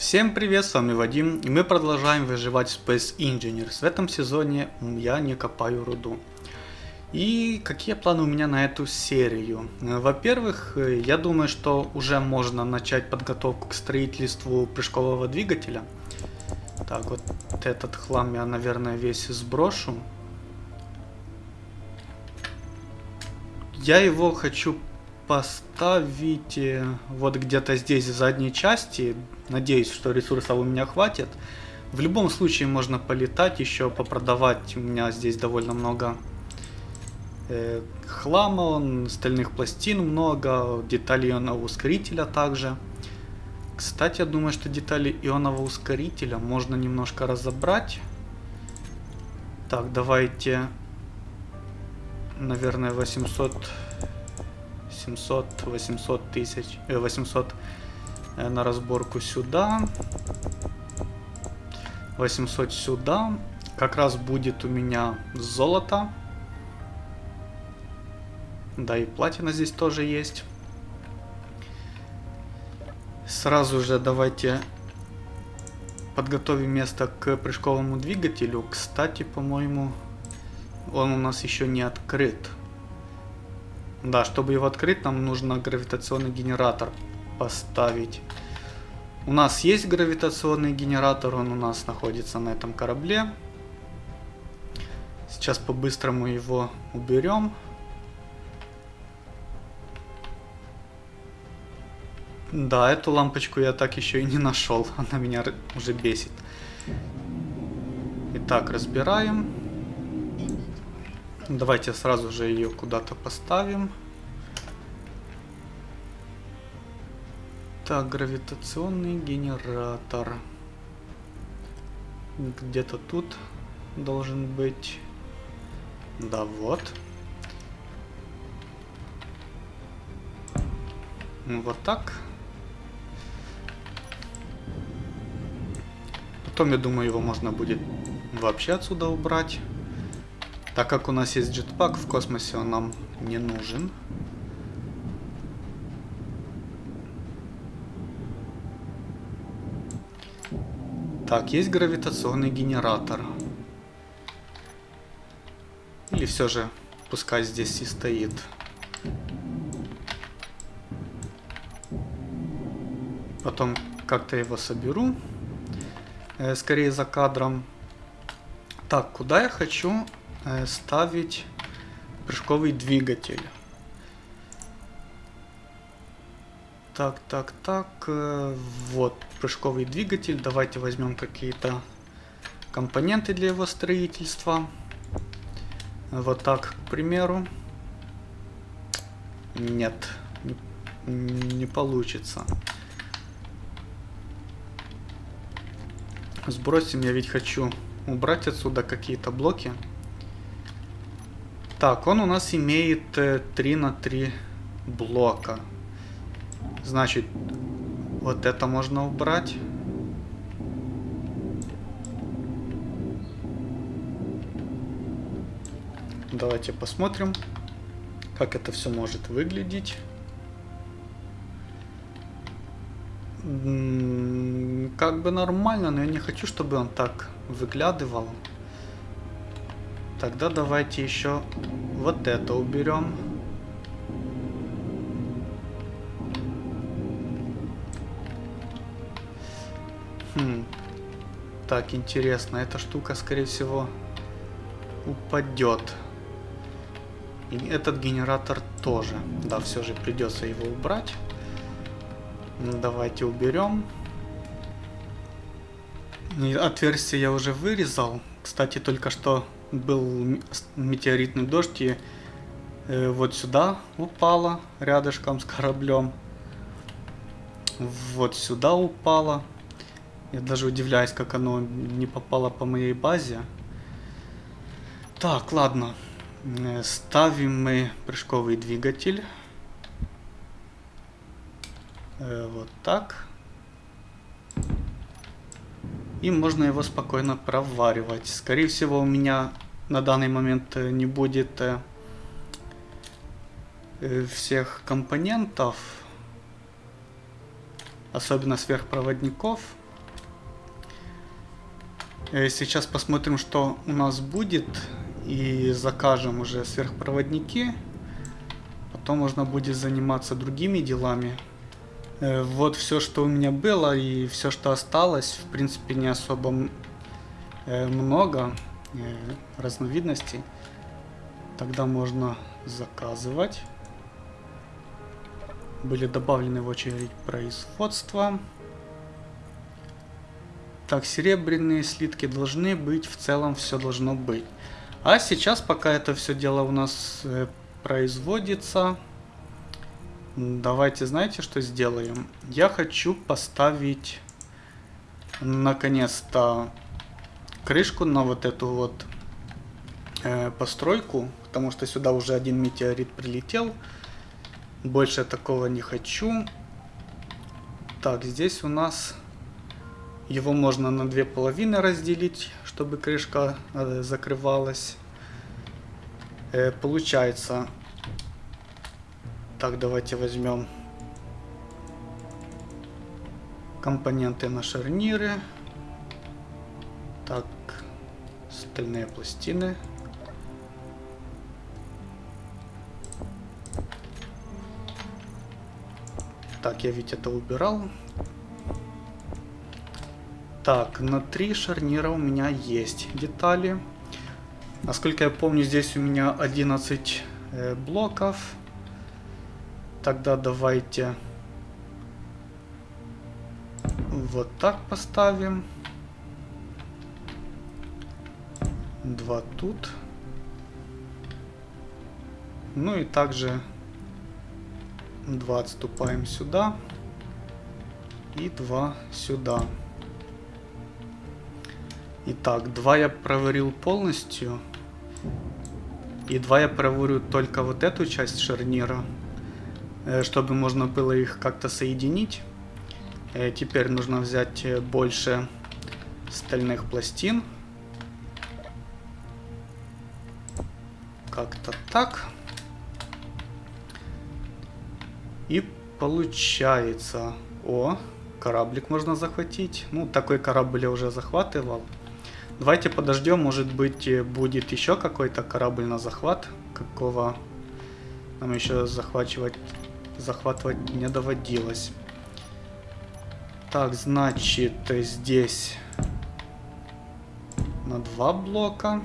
Всем привет, с вами Вадим, и мы продолжаем выживать Space Engineers. В этом сезоне я не копаю руду. И какие планы у меня на эту серию? Во-первых, я думаю, что уже можно начать подготовку к строительству прыжкового двигателя. Так, вот этот хлам я, наверное, весь сброшу. Я его хочу поставить э, вот где-то здесь в задней части. Надеюсь, что ресурсов у меня хватит. В любом случае можно полетать еще, попродавать. У меня здесь довольно много э, хлама, стальных пластин много, деталей ионного ускорителя также. Кстати, я думаю, что детали ионного ускорителя можно немножко разобрать. Так, давайте, наверное, 800 700-800 тысяч, 800 э, э, на разборку сюда. 800 сюда. Как раз будет у меня золото. Да, и платина здесь тоже есть. Сразу же давайте подготовим место к прыжковому двигателю. Кстати, по-моему, он у нас еще не открыт. Да, чтобы его открыть, нам нужно гравитационный генератор поставить. У нас есть гравитационный генератор, он у нас находится на этом корабле. Сейчас по-быстрому его уберем. Да, эту лампочку я так еще и не нашел. Она меня уже бесит. Итак, разбираем. Давайте сразу же ее куда-то поставим. Так, гравитационный генератор. Где-то тут должен быть. Да, вот. Вот так. Потом, я думаю, его можно будет вообще отсюда убрать. Так как у нас есть джетпак в космосе, он нам не нужен. Так, есть гравитационный генератор. Или все же, пускай здесь и стоит. Потом как-то его соберу. Э, скорее за кадром. Так, куда я хочу Э, ставить прыжковый двигатель. Так, так, так. Э, вот прыжковый двигатель. Давайте возьмем какие-то компоненты для его строительства. Вот так, к примеру. Нет, не, получится. Сбросим, я ведь хочу убрать отсюда какие-то блоки. Так, он у нас имеет 3 э, на 3 блока. Значит, вот это можно убрать. Давайте посмотрим, как это все может выглядеть. Как бы нормально, но я не хочу, чтобы он так выглядывал. Тогда давайте еще вот это уберем. Так, интересно, эта штука, скорее всего, упадет. И этот генератор тоже. Да, все же придется его убрать. Давайте уберем. Отверстие я уже вырезал. Кстати, только что был метеоритный дождь и э, вот сюда упала рядышком с кораблем. Вот сюда упала. Я даже удивляюсь, как оно не попало по моей базе. Так, ладно. Э, ставим мы прыжковый двигатель. Э, вот так. И можно его спокойно проваривать. Скорее всего у меня на данный момент э, не будет всех компонентов, особенно сверхпроводников. Э, сейчас посмотрим, что у нас будет. И закажем уже сверхпроводники. Потом можно будет заниматься другими делами. Э, вот все, что у меня было и все, что осталось. В принципе, не особо э, много разновидностей. Тогда можно заказывать. Были добавлены в очередь производства. Так, серебряные слитки должны быть, в целом все должно быть. А сейчас, пока это все дело у нас э, производится, давайте, знаете, что сделаем? Я хочу поставить, наконец-то, крышку на вот эту вот э, постройку, потому что сюда уже один метеорит прилетел. Больше такого не хочу. Так, здесь у нас его можно на две половины разделить, чтобы крышка э, закрывалась. Э, получается, так давайте возьмем компоненты на шарниры. Так, стальные пластины. Так, я ведь это убирал. Так, на три шарнира у меня есть детали. Насколько я помню, здесь у меня 11 э, блоков. Тогда давайте вот так поставим. Два тут. Ну и также два отступаем сюда. И два сюда. Итак, два я проверил полностью. И два я проверю только вот эту часть шарнира, э, чтобы можно было их как-то соединить. Э, теперь нужно взять э, больше стальных пластин. Как-то так. И получается... О, кораблик можно захватить. Ну, такой корабль я уже захватывал. Давайте подождем, может быть э, будет еще какой-то корабль на захват, какого нам еще захватывать, захватывать не доводилось. Так, значит, здесь на два блока.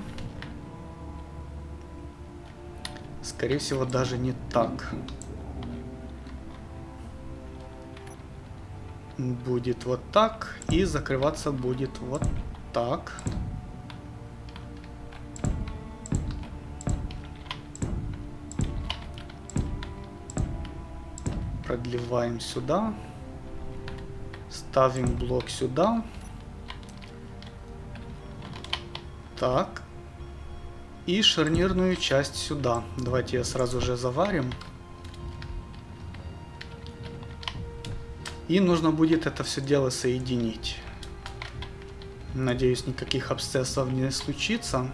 Скорее всего, даже не так. Будет вот так. И закрываться будет вот так. Продлеваем сюда. Ставим блок сюда. Так. И шарнирную часть сюда. Давайте я сразу же заварим. И нужно будет это все дело соединить. Надеюсь, никаких абсцессов не случится.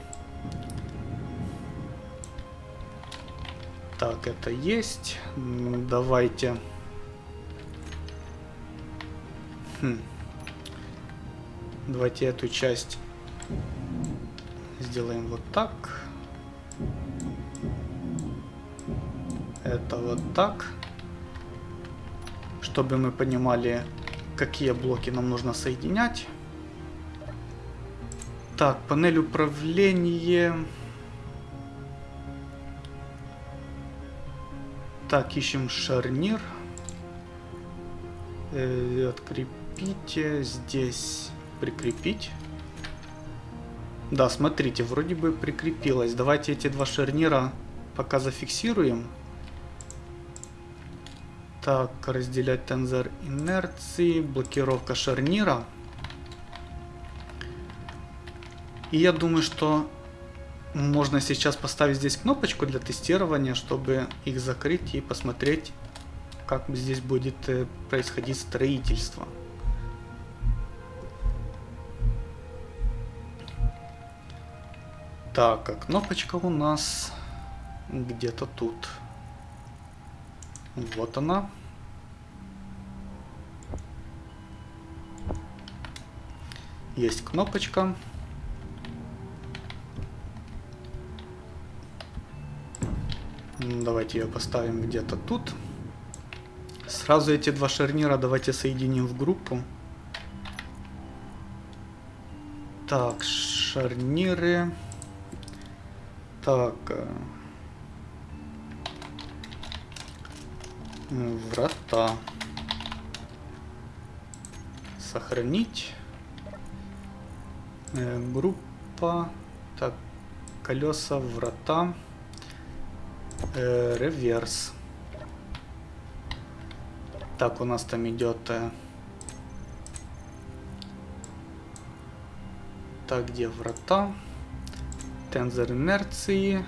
Так, это есть. Давайте. Хм. Давайте эту часть сделаем вот так. Это вот так. Чтобы мы понимали, какие блоки нам нужно соединять. Так, панель управления. Так, ищем шарнир. Э, открепите. Здесь прикрепить. Да, смотрите, вроде бы прикрепилось. Давайте эти два шарнира пока зафиксируем. Так, разделять тензор инерции, блокировка шарнира. И я думаю, что можно сейчас поставить здесь кнопочку для тестирования, чтобы их закрыть и посмотреть, как здесь будет э, происходить строительство. Так, а кнопочка у нас где-то тут. Вот она. Есть кнопочка. Давайте ее поставим где-то тут. Сразу эти два шарнира давайте соединим в группу. Так, шарниры. Так. Э, врата. Сохранить. Э, группа. Так, колеса, врата. Э, реверс. Так, у нас там идет... Э, так, где врата? Тензор инерции.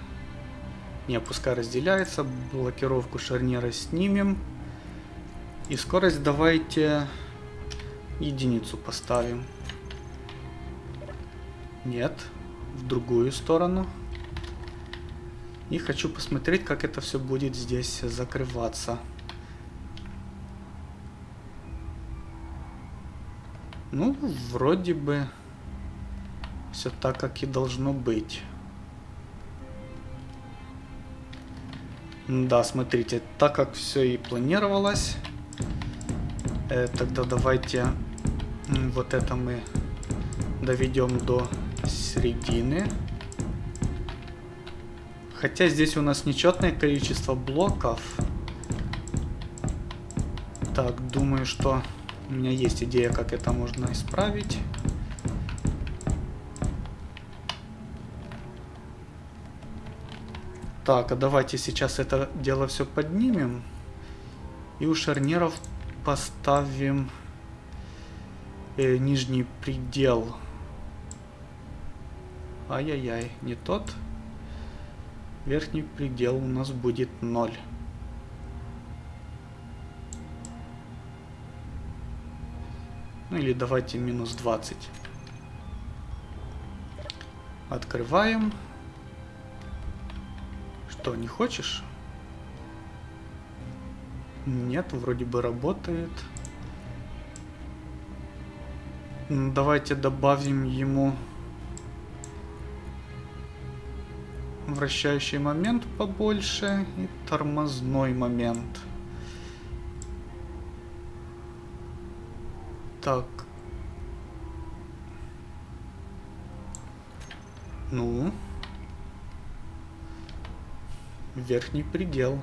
Не, пускай разделяется. Блокировку шарнира снимем. И скорость давайте единицу поставим. Нет, в другую сторону. И хочу посмотреть, как это все будет здесь закрываться. Ну, вроде бы все так, как и должно быть. Да, смотрите, так как все и планировалось, э, тогда давайте вот это мы доведем до середины. Хотя здесь у нас нечетное количество блоков. Так, думаю, что у меня есть идея, как это можно исправить. Так, а давайте сейчас это дело все поднимем. И у шарниров поставим э, нижний предел. Ай-яй-яй, не тот. Верхний предел у нас будет 0. Ну или давайте минус 20. Открываем. Что, не хочешь? Нет, вроде бы работает. Давайте добавим ему вращающий момент побольше и тормозной момент. Так. Ну верхний предел.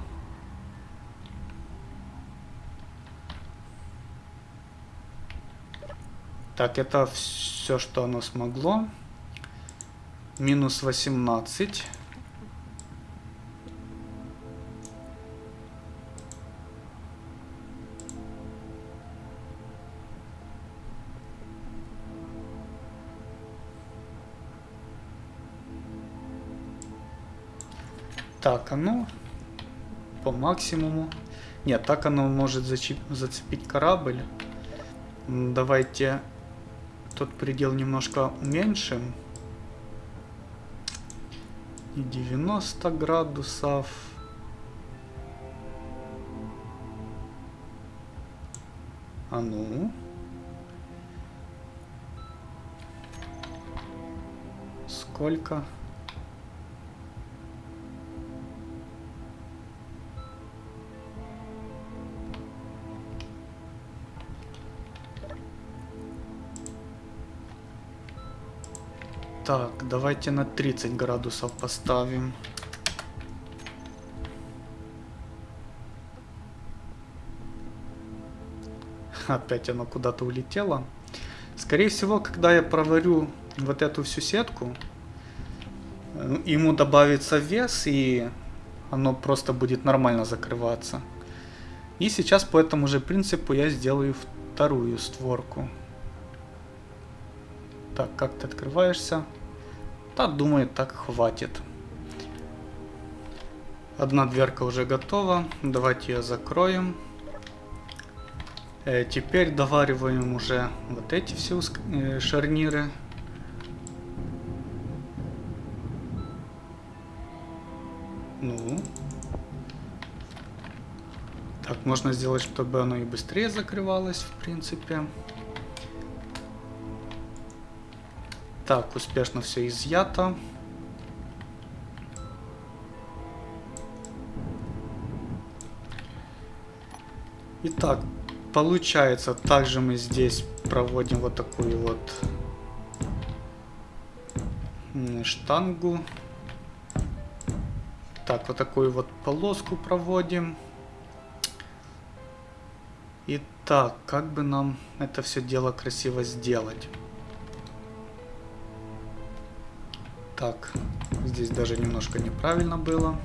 Так, это все, что оно смогло. Минус 18. Так, оно по максимуму. Нет, так оно может зацепить корабль. Давайте тот предел немножко уменьшим. И 90 градусов. А ну. Сколько? Так, давайте на 30 градусов поставим. Опять оно куда-то улетело. Скорее всего, когда я проварю вот эту всю сетку, э, ему добавится вес, и оно просто будет нормально закрываться. И сейчас по этому же принципу я сделаю вторую створку. Так, как ты открываешься? Да, думаю, так хватит. Одна дверка уже готова. Давайте ее закроем. Э, теперь довариваем уже вот эти все э, шарниры. Ну. Так, можно сделать, чтобы оно и быстрее закрывалось, в принципе. Так, успешно все изъято. Итак, получается, также мы здесь проводим вот такую вот штангу. Так, вот такую вот полоску проводим. Итак, как бы нам это все дело красиво сделать? Так, здесь даже немножко неправильно было.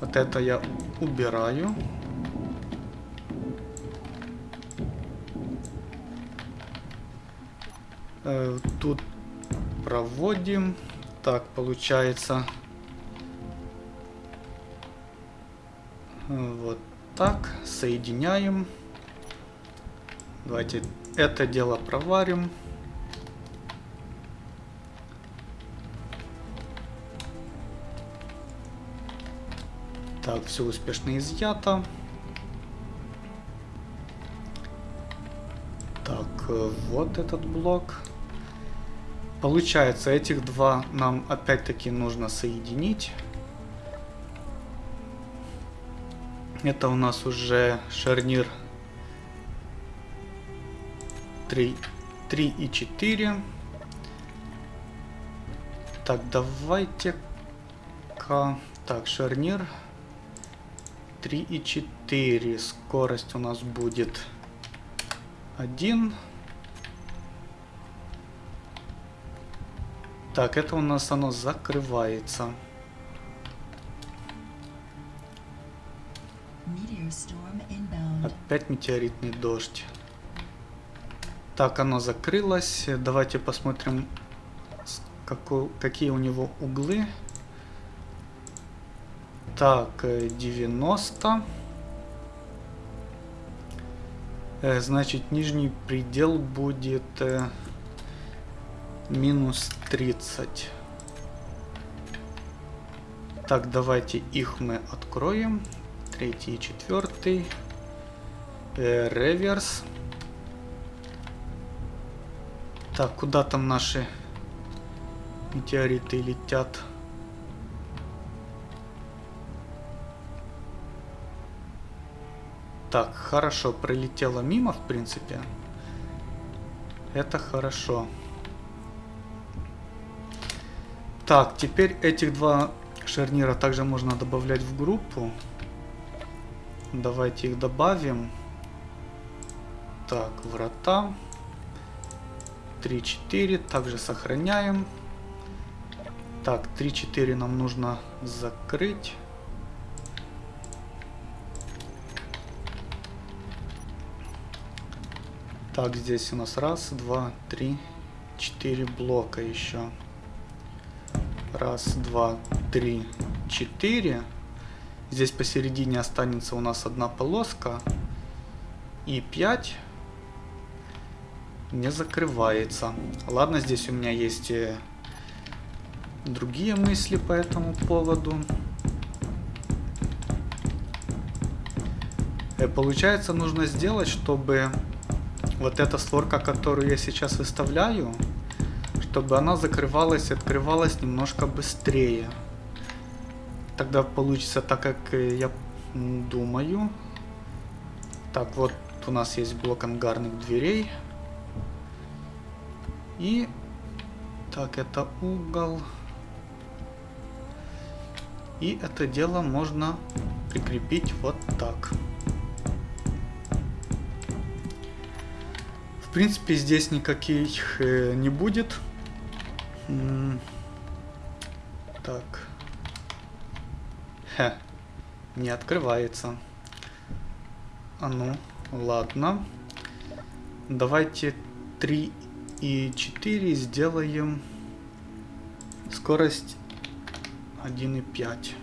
Вот это я убираю. Э, тут проводим. Так, получается... Вот так, соединяем. Давайте это дело проварим. Так, все успешно изъято. Так, э, вот этот блок. Получается, этих два нам опять-таки нужно соединить. Это у нас уже шарнир 3, 3 и 4. Так, давайте-ка... Так, шарнир 3 и 4. Скорость у нас будет 1. Так, это у нас оно закрывается. Опять метеоритный дождь. Так, оно закрылось. Давайте посмотрим, какой, какие у него углы. Так, 90. Э, э, значит, нижний предел будет э, минус 30. Так, давайте их мы откроем. Третий и четвертый. Реверс. Так, куда там наши метеориты летят? Так, хорошо, пролетела мимо, в принципе. Это хорошо. Так, теперь этих два шарнира также можно добавлять в группу. Давайте их добавим. Так, врата. 3-4. Также сохраняем. Так, 3-4 нам нужно закрыть. Так, здесь у нас раз, два, три, четыре блока еще. Раз, два, три, четыре. Здесь посередине останется у нас одна полоска. И пять не закрывается. Ладно, здесь у меня есть э, другие мысли по этому поводу. Э, получается, нужно сделать, чтобы вот эта створка, которую я сейчас выставляю, чтобы она закрывалась и открывалась немножко быстрее. Тогда получится так, как я думаю. Так, вот у нас есть блок ангарных дверей. И... Так, это угол. И это дело можно прикрепить вот так. Принципе, здесь никаких э, не будет. М так. Хе. Не открывается. А ну, ладно. Давайте 3 и 4 сделаем скорость 1,5.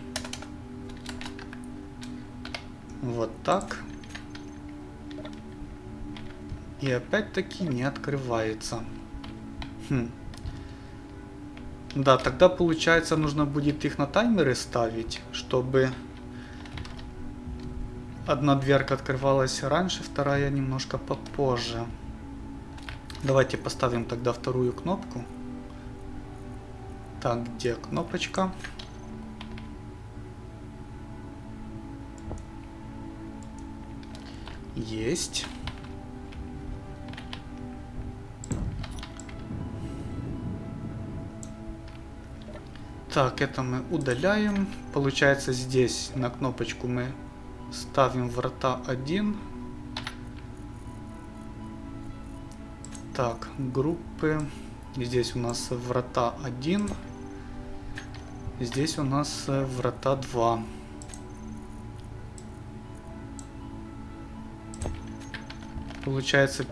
Вот так. И опять-таки не открывается. Хм. Да, тогда получается нужно будет их на таймеры ставить, чтобы одна дверка открывалась раньше, вторая немножко попозже. Давайте поставим тогда вторую кнопку. Так, где кнопочка? Есть. Так, это мы удаляем. Получается здесь на кнопочку мы ставим врата 1. Так, группы. Здесь у нас врата 1. Здесь у нас врата 2. Получается,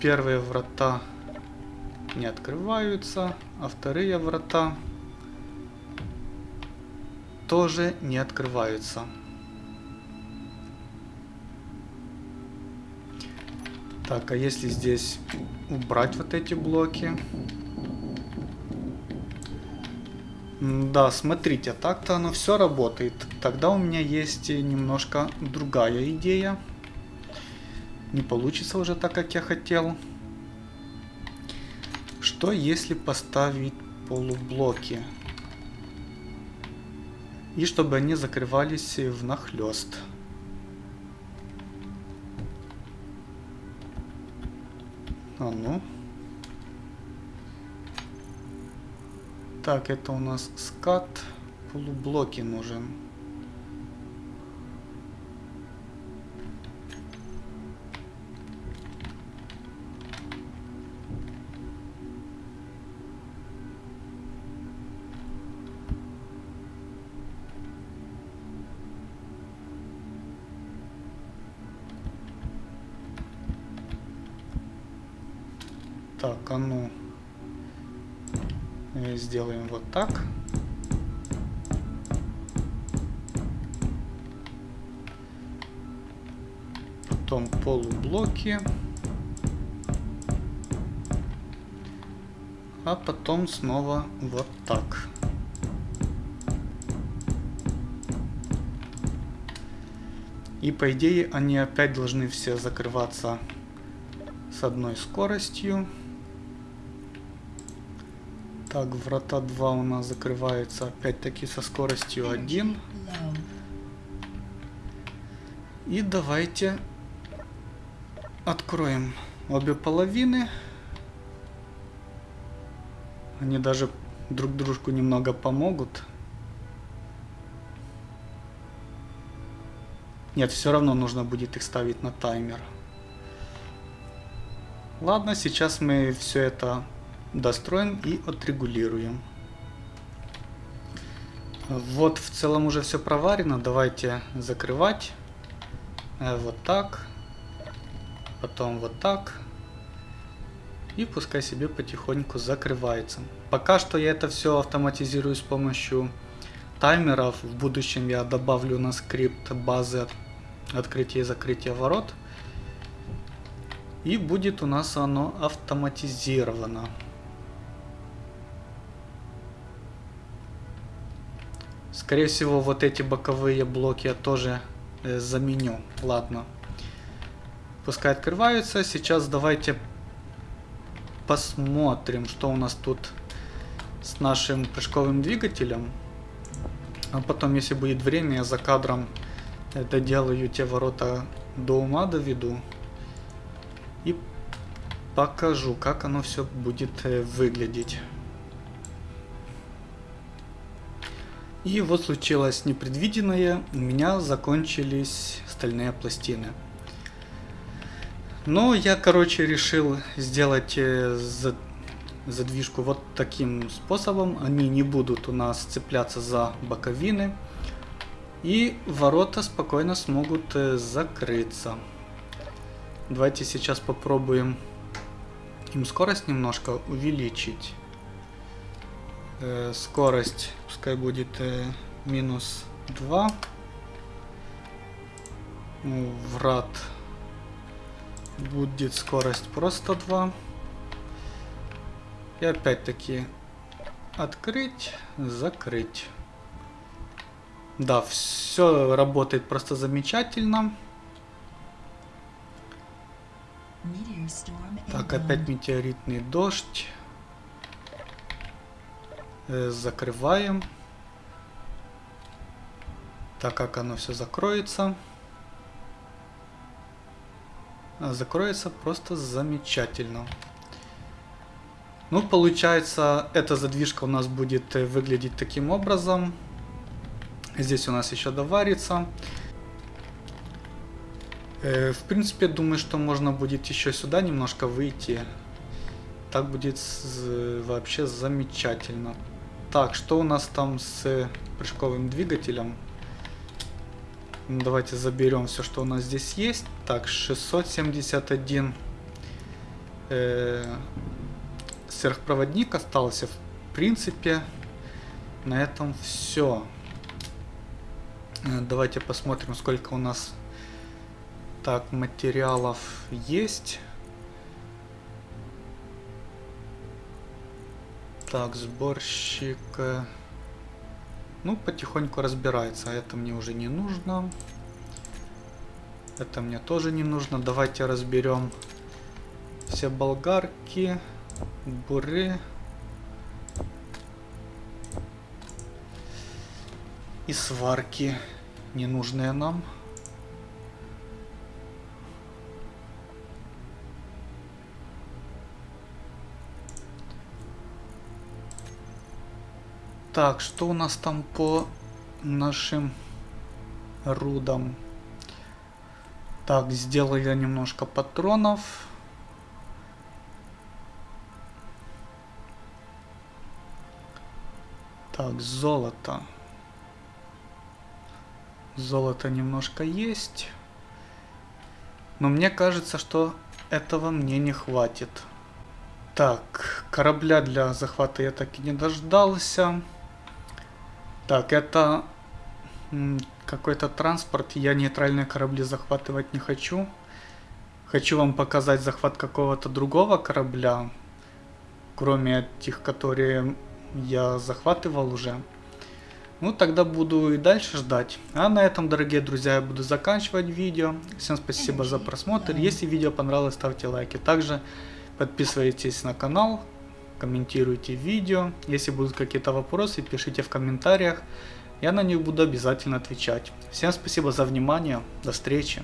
первые врата не открываются, а вторые врата тоже не открываются. Так, а если здесь убрать вот эти блоки? Да, смотрите, так-то оно все работает. Тогда у меня есть немножко другая идея. Не получится уже так, как я хотел. Что если поставить полублоки? И чтобы они закрывались внахлёст. А ну. Так, это у нас скат. Полублоки нужен. Так, а ну сделаем вот так. Потом полублоки. А потом снова вот так. И по идее они опять должны все закрываться с одной скоростью. Так, врата 2 у нас закрывается опять-таки со скоростью 1. И давайте откроем обе половины. Они даже друг дружку немного помогут. Нет, все равно нужно будет их ставить на таймер. Ладно, сейчас мы все это достроим и отрегулируем. Вот в целом уже все проварено. Давайте закрывать. Э, вот так. Потом вот так. И пускай себе потихоньку закрывается. Пока что я это все автоматизирую с помощью таймеров. В будущем я добавлю на скрипт базы открытия и закрытия ворот. И будет у нас оно автоматизировано. Скорее всего, вот эти боковые блоки я тоже э, заменю. Ладно. Пускай открываются. Сейчас давайте посмотрим, что у нас тут с нашим прыжковым двигателем. А потом, если будет время, я за кадром это делаю, те ворота до ума доведу. И покажу, как оно все будет э, выглядеть. И вот случилось непредвиденное, у меня закончились стальные пластины. Но я, короче, решил сделать э, задвижку вот таким способом. Они не будут у нас цепляться за боковины. И ворота спокойно смогут э, закрыться. Давайте сейчас попробуем им скорость немножко увеличить. Э, скорость пускай будет э, минус 2. Ну, врат будет скорость просто 2. И опять-таки открыть, закрыть. Да, все работает просто замечательно. Так, опять метеоритный дождь. Э, закрываем. Так как оно все закроется. закроется просто замечательно. Ну, получается, эта задвижка у нас будет э, выглядеть таким образом. Здесь у нас еще доварится. Э, в принципе, думаю, что можно будет еще сюда немножко выйти. Так будет вообще замечательно. Так, что у нас там с прыжковым двигателем? Давайте заберем все, что у нас здесь есть. Так, 671 э, сверхпроводник остался. В принципе, на этом все. Э, давайте посмотрим, сколько у нас так материалов есть. Так, сборщик. Э, ну, потихоньку разбирается. А это мне уже не нужно. Это мне тоже не нужно. Давайте разберем все болгарки, буры. И сварки ненужные нам. Так, что у нас там по нашим рудам? Так, сделаю я немножко патронов. Так, золото. Золото немножко есть. Но мне кажется, что этого мне не хватит. Так, корабля для захвата я так и не дождался. Так, это какой-то транспорт. Я нейтральные корабли захватывать не хочу. Хочу вам показать захват какого-то другого корабля. Кроме тех, которые я захватывал уже. Ну, тогда буду и дальше ждать. А на этом, дорогие друзья, я буду заканчивать видео. Всем спасибо за просмотр. Если видео понравилось, ставьте лайки. Также подписывайтесь на канал, комментируйте видео. Если будут какие-то вопросы, пишите в комментариях. Я на них буду обязательно отвечать. Всем спасибо за внимание. До встречи.